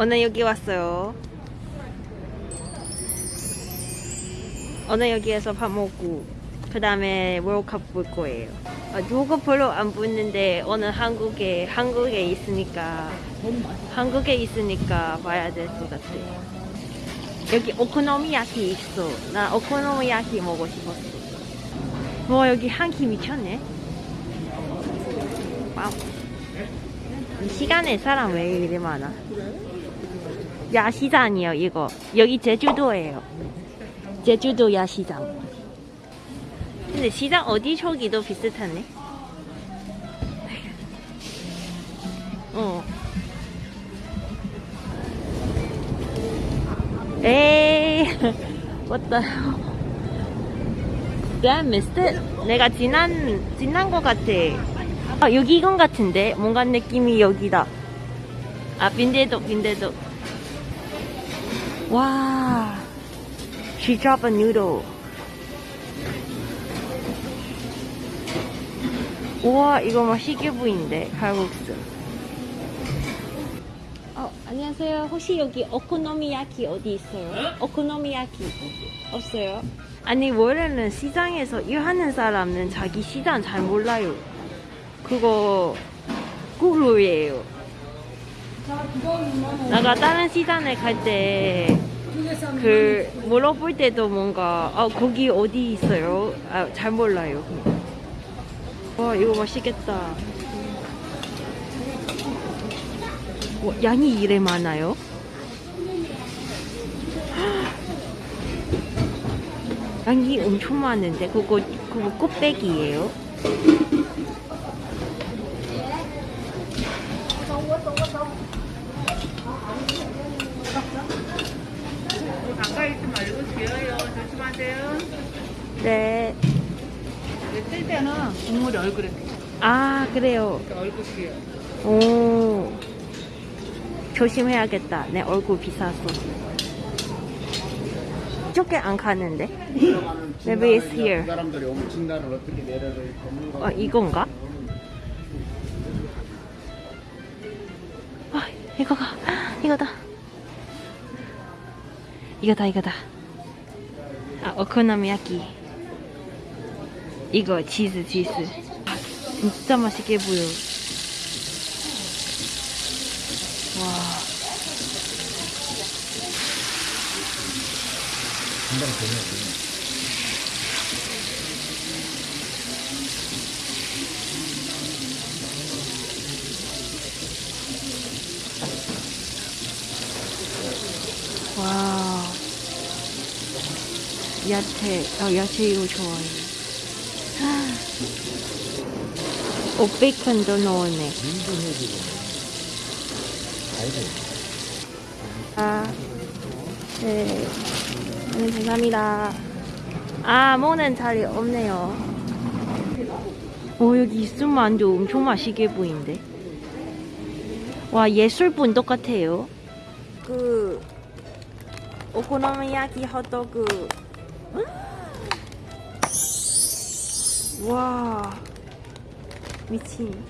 오늘 여기 왔어요. 오늘 여기에서 밥 먹고 그 다음에 월드컵 볼 거예요. 아, 누구 별로 안 보는데 오늘 한국에 한국에 있으니까 한국에 있으니까 봐야 될 것 같아요. 여기 오코노미야키 있어. 나 오코노미야키 먹고 싶었어. 와 여기 향기 미쳤네. 와우. 이 시간에 사람 왜 이리 많아? 야시장이요 이거. 여기 제주도예요. 제주도 야시장. 근데 시장 어디 저기도 비슷하네. 어. 에이, Did I missed? 내가 지난, 지난 것 같아. 아, 여기 이건 같은데? 뭔가 느낌이 여기다. 아, 빈대도, 빈대도. 와. She dropped a noodle. 우와, 이거 맛있게 보이는데, 칼국수. 어, 안녕하세요. 혹시 여기 오코노미야키 어디 있어요? 오코노미야키 없어요? 아니 원래는 시장에서 일하는 사람은 자기 시장 잘 몰라요. 그거 꿀루예요. 내가 다른 시장에 갈 때 그 물어볼 때도 뭔가 아 거기 어디 있어요? 아, 잘 몰라요. 와 이거 맛있겠다. 와, 양이 이래 많아요? 양이 엄청 많은데 그거 그거 꽃배기예요? 가까이 있지 말고 뒤어요. 조심하세요. 네. 뜰 때는 국물이 얼굴에 아 그래요. 이렇게 얼굴 뒤에. 오 조심해야겠다. 내 얼굴 비싸서. 저게 안 가는데? Maybe it's here. 그 사람들이 오면 진단을 어떻게 내려야 겁니까? 어 이건가? 이거가 이거다. 이거다 이거다. 아 오코노미야키. 이거 치즈 치즈. 아, 진짜 맛있게 보여. 와. 와. 야채, 아, 야채 이거 좋아해. 오, 베이컨도 넣었네. 아, 네. 네, 감사합니다. 아, 먹는 자리 없네요. 오, 여기 있으면도 엄청 맛있게 보이는데. 와, 예술분 똑같아요. 그, 오코노미야키 핫도그. 음! 와, 미친.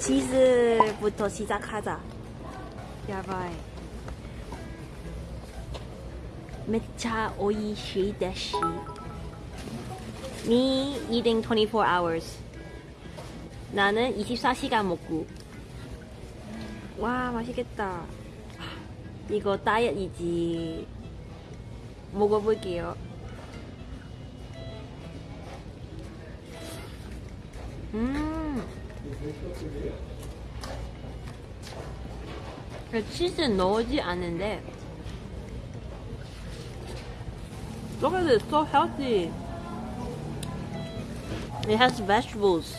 치즈부터 시작하자. 야바이. 메차 오이시 데시. Me eating 24 hours. 나는 24시간 먹고. 와, 맛있겠다. 이거 다이어트이지. 먹어볼게요. 음. 그 치즈 넣지 않은데. Look at it, so healthy. It has vegetables.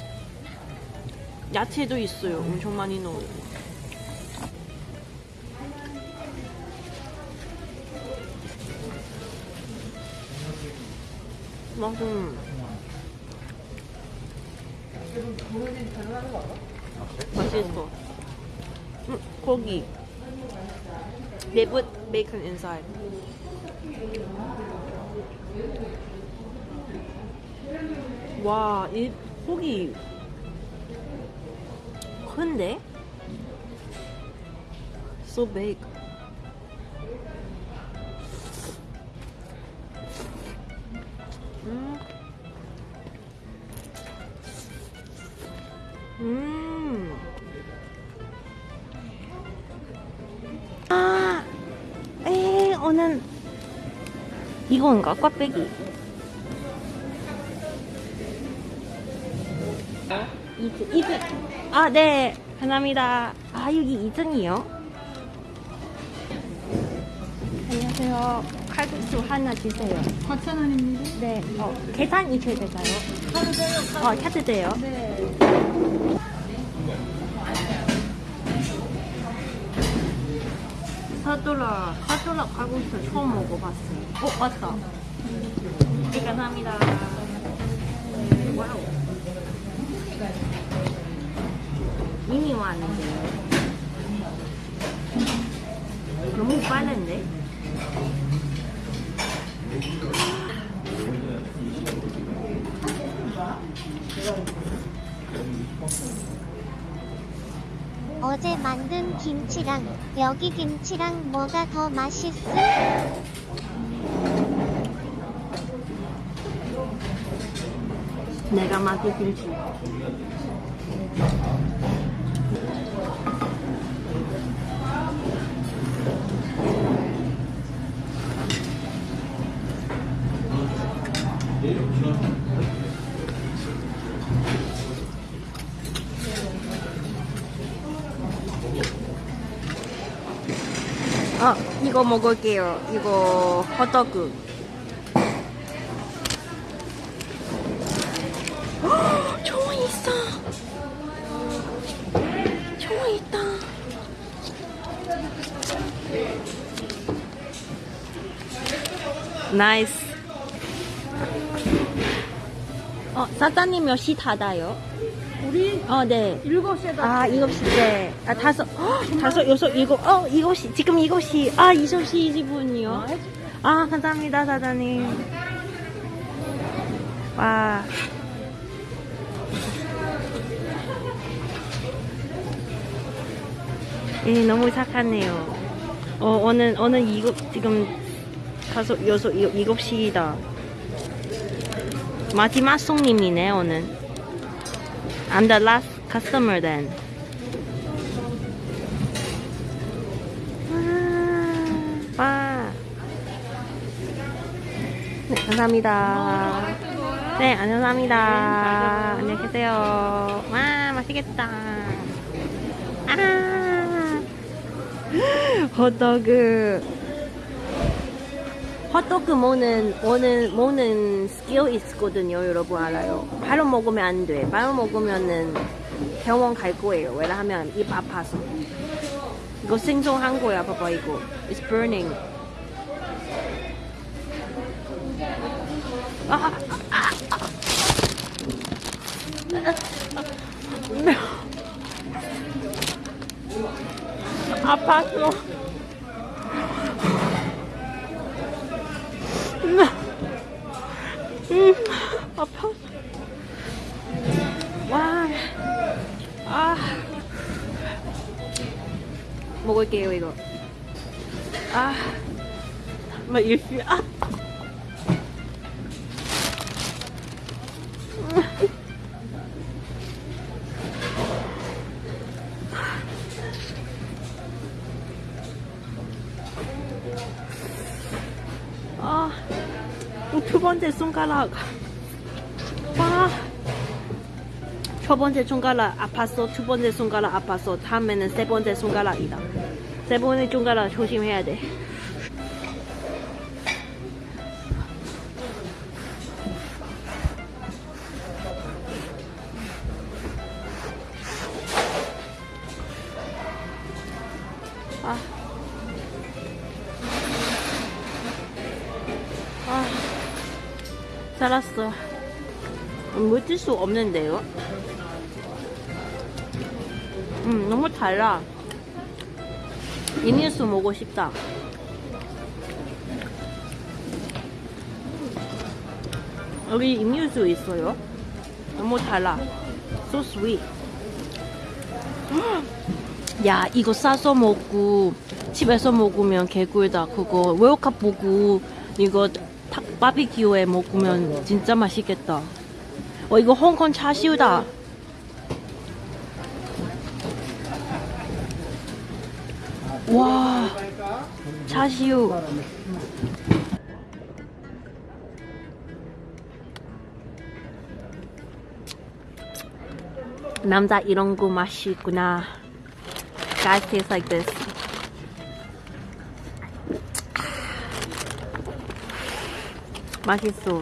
야채도 있어요. 엄청 많이 넣어요. 맛은 맛있어. 음, 고기. They put bacon inside. 와, 이 고기 큰데? so big. 이건가? 꽈배기. 이등, 이등. 아, 네. 감사합니다. 아, 여기 2등이요? 안녕하세요. 칼국수 하나 주세요. 4,000원입니다. 네. 어, 계산 이체 될까요? 카드 돼요, 카드. 어, 카드 돼요? 네. 사돌라, 사돌라 칼국수 처음 먹어봤어요. 어, 맞다. 네, 감사합니다. 네, 와우. 이미 왔는데요. 너무 빠른데? 김치랑 여기 김치랑 뭐가 더 맛있음? 내가 맡은 김치. 아, 이거 먹을게요. 이거 호떡. 총 있어. 총 있다. 나이스. 어, 사장님 몇시 닫아요? 우리 어, 네. 7시에 다 아, 일곱 시째. 아, 다섯, 헉, 다섯, 여섯, 일곱, 어, 일곱 시, 지금 일곱 시. 아, 일곱 시 20분이요. 아, 감사합니다, 사장님. 와. 예, 너무 착하네요. 어, 오늘, 오늘 이거, 지금 다섯, 여섯, 일- 일곱 시다. 마지막 손님이네, 오늘. I'm the last customer then. 와. 와. 네, 감사합니다. 네, 감사합니다. 안녕히 계세요. 와, 맛있겠다. 아. 호떡. 호떡 먹는, 먹는, 먹는 스킬 있거든요, 여러분 알아요. 바로 먹으면 안 돼. 바로 먹으면은 병원 갈 거예요. 왜냐하면 입 아파서. 이거 생성한 거야, 봐봐, 이거. It's burning. 아, 아, 아. 음, 아파. 와, 아, 먹을게요 이거. 아, 막 일시 아. 아, 두 번째 손가락. 와. 첫 번째 손가락 아팠어. 두 번째 손가락 아팠어. 다음에는 세 번째 손가락이다. 세 번째 손가락 조심해야 돼. 살았어. 물질 수 없는데요? 음, 너무 달라. 이니스 먹고 싶다. 여기 음료수 있어요. 너무 달라. So sweet. 야 이거 싸서 먹고 집에서 먹으면 개꿀다 그거 월컵 보고 이거 탁 바비큐에 먹으면 진짜 맛있겠다. 어 이거 홍콩 차시우다. 와 차시우. 남자 이런 거 맛있구나. Guys taste like this. 맛있어.